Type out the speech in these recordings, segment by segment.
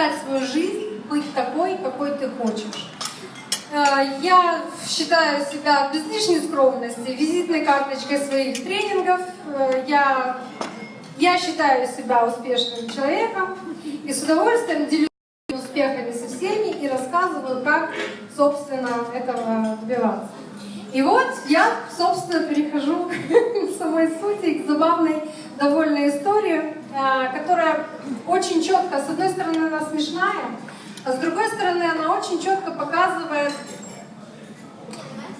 писать свою жизнь, быть такой, какой ты хочешь. Э, я считаю себя без лишней скромности визитной карточкой своих тренингов. Э, я, я считаю себя успешным человеком и с удовольствием делюсь успехами со всеми и рассказываю, как, собственно, этого добиваться. И вот я, собственно, перехожу к самой сути, к забавной довольно истории, которая очень четко, с одной стороны, она смешная, а с другой стороны, она очень четко показывает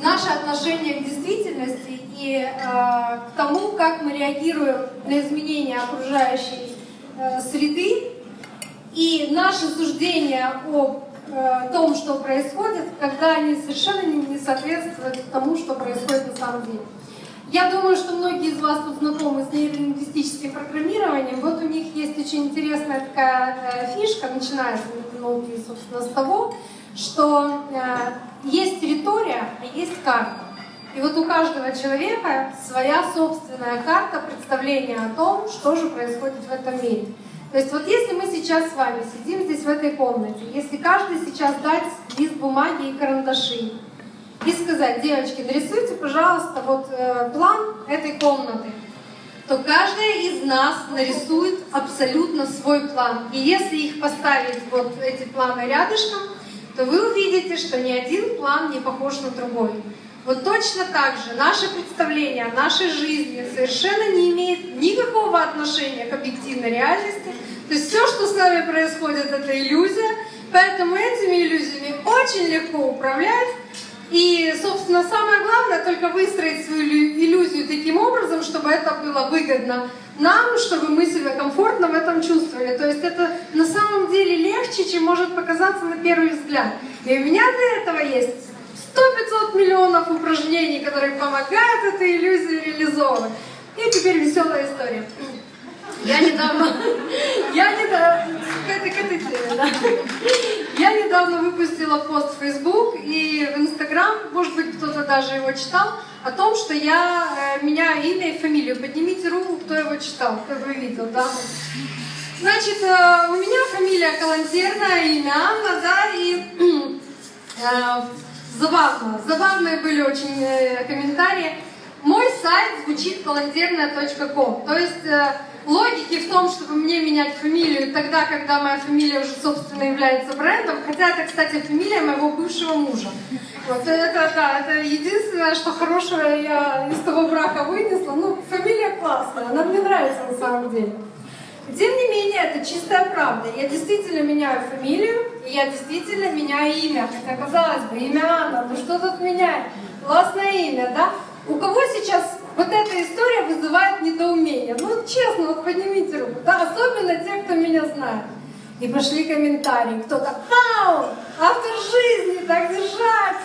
наше отношение к действительности и э, к тому, как мы реагируем на изменения окружающей э, среды, и наше суждение о э, том, что происходит, когда они совершенно не соответствуют тому, что происходит на самом деле. Я думаю, что многие из вас тут знакомы с нейролингвистическим программированием. Вот у них есть очень интересная такая э, фишка, начинается науки, собственно, с того, что э, есть территория, а есть карта. И вот у каждого человека своя собственная карта представления о том, что же происходит в этом мире. То есть вот если мы сейчас с вами сидим здесь в этой комнате, если каждый сейчас дать лист бумаги и карандаши, и сказать, девочки, нарисуйте, пожалуйста, вот э, план этой комнаты, то каждая из нас нарисует абсолютно свой план. И если их поставить, вот эти планы рядышком, то вы увидите, что ни один план не похож на другой. Вот точно так же наше представление о нашей жизни совершенно не имеет никакого отношения к объективной реальности. То есть все, что с нами происходит, это иллюзия, поэтому этими иллюзиями очень легко управлять, и, собственно, самое главное только выстроить свою иллюзию таким образом, чтобы это было выгодно нам, чтобы мы себя комфортно в этом чувствовали. То есть это на самом деле легче, чем может показаться на первый взгляд. И у меня для этого есть 100-500 миллионов упражнений, которые помогают эту иллюзию реализовывать. И теперь веселая история. Я недавно, я недавно, к этой, к этой теме, да. Я недавно выпустила пост в Facebook и в Instagram, может быть, кто-то даже его читал, о том, что я э, меняю имя и фамилию. Поднимите руку, кто его читал, кто его видел, да. Значит, э, у меня фамилия Калантерная, имя Анна, да, и э, забавно, забавные были очень комментарии. Мой сайт звучит калантерная.ком, то есть логики в том, чтобы мне менять фамилию тогда, когда моя фамилия уже, собственно, является брендом, хотя это, кстати, фамилия моего бывшего мужа. Вот это, да, это единственное, что хорошего я из того брака вынесла. Ну, фамилия классная, она мне нравится на самом деле. Тем не менее, это чистая правда. Я действительно меняю фамилию, и я действительно меняю имя. Хотя, казалось бы, имя Анна, ну что тут менять? Классное имя, да? У кого сейчас вот эта история вызывает недоумение? Ну, честно, вот поднимите руку, да? Особенно те, кто меня знает. И пошли комментарии. Кто-то, вау, автор жизни, так держать.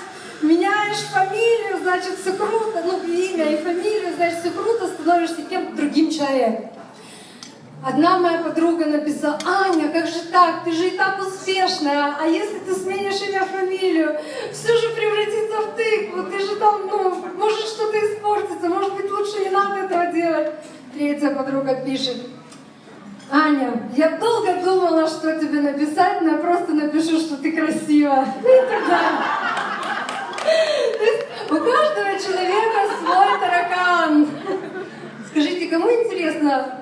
Меняешь фамилию, значит, все круто. Ну, имя и фамилию, значит, все круто, становишься кем-то другим человеком. Одна моя подруга написала, Аня, как же так, ты же и так успешная, а если ты сменишь имя, фамилию, все же превратится в тыкву, ты же там, ну, может что-то испортится, может быть лучше не надо этого делать. Третья подруга пишет, Аня, я долго думала, что тебе написать, но я просто напишу, что ты красива. У каждого человека свой таракан. Скажите, кому интересно,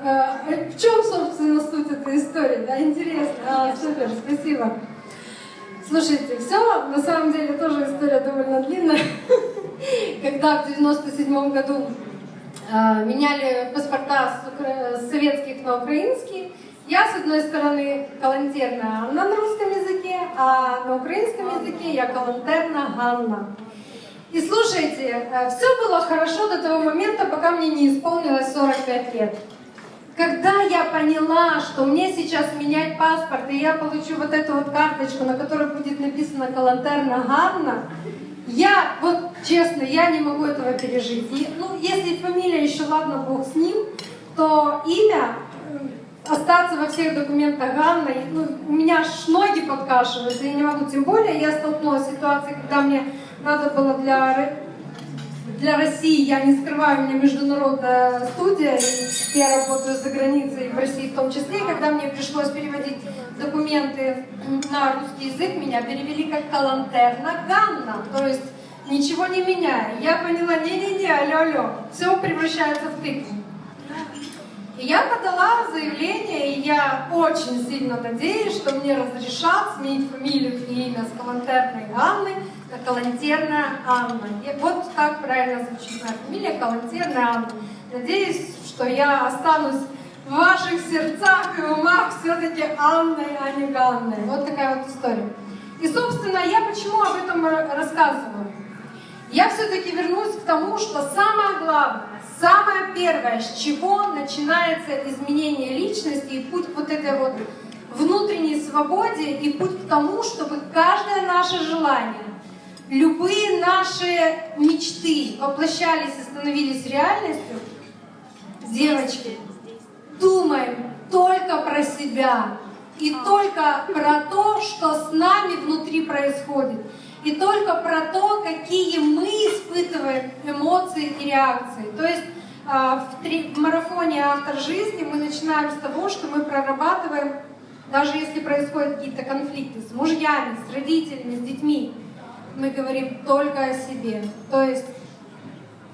э, в чем, собственно, суть этой истории? Да, интересно. А, супер, спасибо. Слушайте, все, на самом деле, тоже история довольно длинная. Когда в 97 году э, меняли паспорта с советских на украинские, я, с одной стороны, калантерна Анна на русском языке, а на украинском языке я калантерна Ганна. И слушайте, э, все было хорошо до того момента, пока мне не исполнилось 45 лет. Когда я поняла, что мне сейчас менять паспорт, и я получу вот эту вот карточку, на которой будет написано «Калантерна Ганна», я, вот честно, я не могу этого пережить. И, ну, если фамилия еще, ладно, бог с ним, то имя э, остаться во всех документах Ганна, ну, у меня аж ноги подкашиваются, я не могу. Тем более я столкнулась с ситуацией, когда мне надо было для для России, я не скрываю, у меня международная студия, и я работаю за границей, в России в том числе, и когда мне пришлось переводить документы на русский язык, меня перевели как Калантерна Ганна, то есть ничего не меняя. Я поняла, не-не-не, алло-алло, все превращается в тыкву. И я подала заявление, и я очень сильно надеюсь, что мне разрешат сменить фамилию и имя с Калантерной Анны на Калантерная Анна. И вот так правильно звучит моя фамилия, Калантерная Анна. Надеюсь, что я останусь в ваших сердцах и умах все-таки Анной, а не Ганной. Вот такая вот история. И, собственно, я почему об этом рассказываю? Я все-таки вернусь к тому, что самое главное, самое первое, с чего начинается изменение личности и путь вот этой вот внутренней свободе и путь к тому, чтобы каждое наше желание, любые наши мечты воплощались и становились реальностью, девочки, думаем только про себя и только про то, что с нами внутри происходит, и только про то, какие мы испытываем эмоции и реакции. То есть а, в марафоне «Автор жизни» мы начинаем с того, что мы прорабатываем, даже если происходят какие-то конфликты с мужьями, с родителями, с детьми, мы говорим только о себе. То есть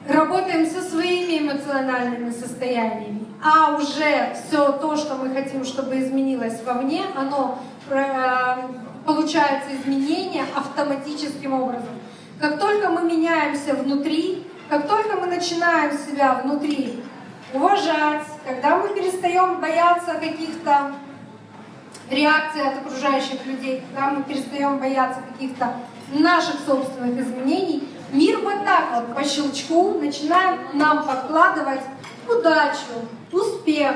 работаем со своими эмоциональными состояниями, а уже все то, что мы хотим, чтобы изменилось вовне, оно э, получается изменение автоматическим образом. Как только мы меняемся внутри, как только мы начинаем себя внутри уважать, когда мы перестаем бояться каких-то реакций от окружающих людей, когда мы перестаем бояться каких-то наших собственных изменений, мир вот так вот по щелчку начинает нам подкладывать удачу, успех,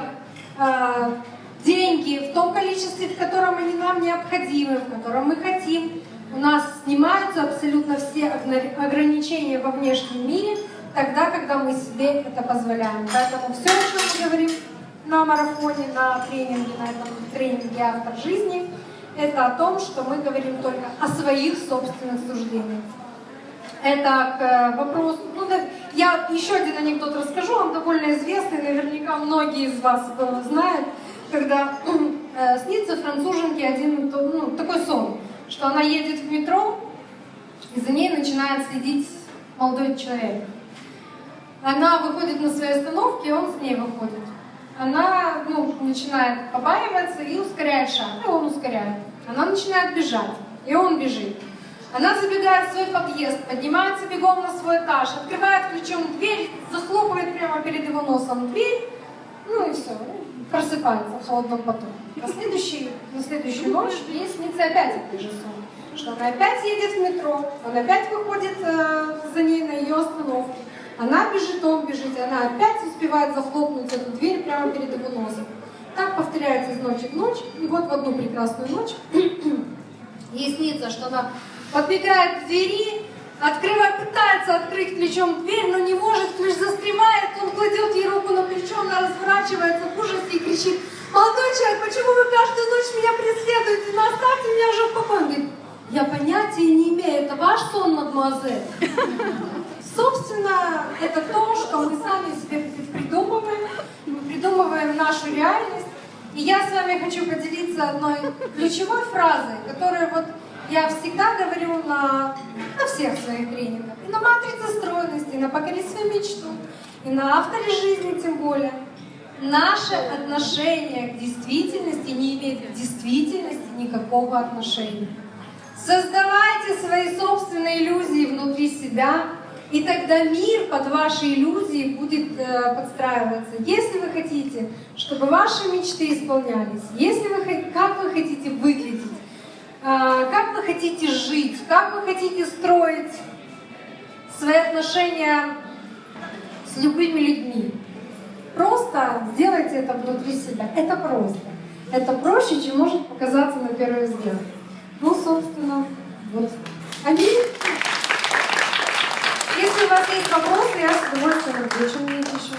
э, деньги в том количестве, в котором они нам необходимы, в котором мы хотим. У нас снимаются абсолютно все ограничения во внешнем мире, тогда, когда мы себе это позволяем. Поэтому все, о чем мы говорим на марафоне, на тренинге, на этом тренинге «Автор жизни», это о том, что мы говорим только о своих собственных суждениях. Это к э, вопросу, ну да, я еще один анекдот расскажу, он довольно известный, наверняка многие из вас знают, когда э, снится француженке один ну, такой сон, что она едет в метро, и за ней начинает следить молодой человек. Она выходит на своей остановке, и он с ней выходит она ну, начинает побаиваться и ускоряет шаг, и он ускоряет. Она начинает бежать, и он бежит. Она забегает в свой подъезд, поднимается бегом на свой этаж, открывает ключом дверь, захлопывает прямо перед его носом дверь, ну и все, просыпается в холодном поту. На, следующий, на следующую ночь ей снится опять этот же сон, что она опять едет в метро, он опять выходит э, за ней на ее остановке. Она бежит, он бежит, она опять успевает захлопнуть эту дверь прямо перед его носом. Так повторяется из ночи в ночь, и вот в одну прекрасную ночь ей снится, что она подбегает к двери, открывает, пытается открыть ключом дверь, но не может, ключ застревает, он кладет ей руку на плечо, она разворачивается в ужасе и кричит, молодой человек, почему вы каждую ночь меня преследуете, ну оставьте меня уже в покое. Я понятия не имею, это ваш сон, мадемуазель. Собственно, это то, что мы сами себе придумываем, мы придумываем нашу реальность. И я с вами хочу поделиться одной ключевой фразой, которую вот я всегда говорю на, на всех своих тренингах. И на матрице стройности, и на покори свою мечту, и на авторе жизни тем более. Наше отношение к действительности не имеет к действительности никакого отношения. Создавайте свои собственные иллюзии внутри себя, и тогда мир под ваши иллюзии будет э, подстраиваться. Если вы хотите, чтобы ваши мечты исполнялись, если вы, как вы хотите выглядеть, э, как вы хотите жить, как вы хотите строить свои отношения с любыми людьми, просто сделайте это внутри себя. Это просто. Это проще, чем может показаться на первый взгляд. Ну, собственно, вот. Аминь. Если у вас есть вопросы, я с удовольствием отвечу на них еще.